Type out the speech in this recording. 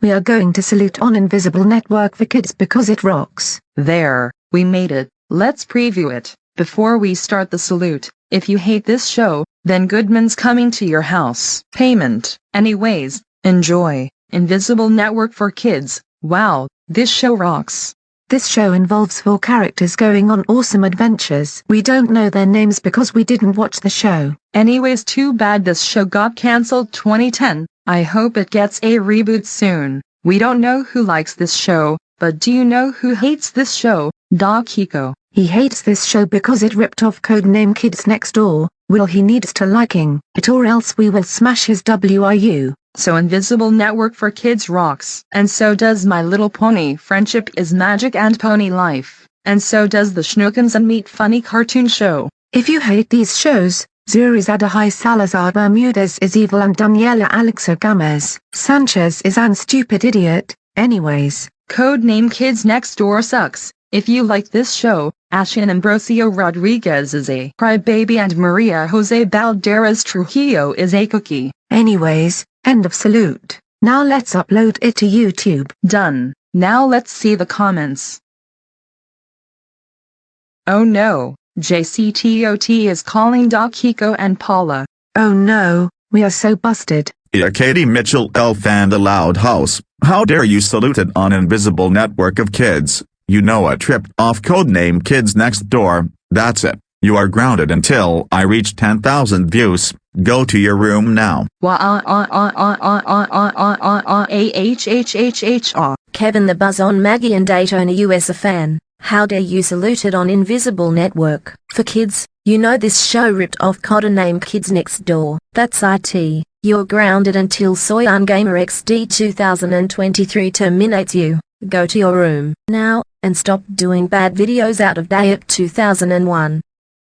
we are going to salute on Invisible Network for Kids because it rocks. There, we made it. Let's preview it. Before we start the salute, if you hate this show, then Goodman's coming to your house. Payment. Anyways, enjoy. Invisible Network for Kids. Wow, this show rocks. This show involves four characters going on awesome adventures. We don't know their names because we didn't watch the show. Anyways, too bad this show got cancelled 2010. I hope it gets a reboot soon. We don't know who likes this show, but do you know who hates this show? Doc Hiko. He hates this show because it ripped off Codename Kids Next Door. Will he needs to liking it or else we will smash his Wii U. So Invisible Network for Kids rocks. And so does My Little Pony Friendship is Magic and Pony Life. And so does the Schnookums and Meat Funny cartoon show. If you hate these shows, Zuri's Adahai Salazar Bermudez is evil and Daniela Alexa Gomez Sanchez is an stupid idiot. Anyways, Codename Kids Next Door sucks. If you like this show, Ashin Ambrosio Rodriguez is a crybaby and Maria Jose Balderas Trujillo is a cookie. anyways, end of salute. Now let's upload it to YouTube. Done. Now let's see the comments. Oh no, JCTOT is calling Doc Hiko and Paula. Oh no, we are so busted. Yeah, Katie Mitchell elf and the loud house. How dare you salute it on invisible network of kids. You know a tripped off codename Kids Next Door. That's it. You are grounded until I reach 10,000 views. Go to your room now. Kevin the Buzz on Maggie and Daytona US a fan. How dare you salute it on Invisible Network. For kids, you know this show ripped off codename Kids Next Door. That's IT. You're grounded until Soyan Gamer XD 2023 terminates you. Go to your room now and stop doing bad videos out of date 2001.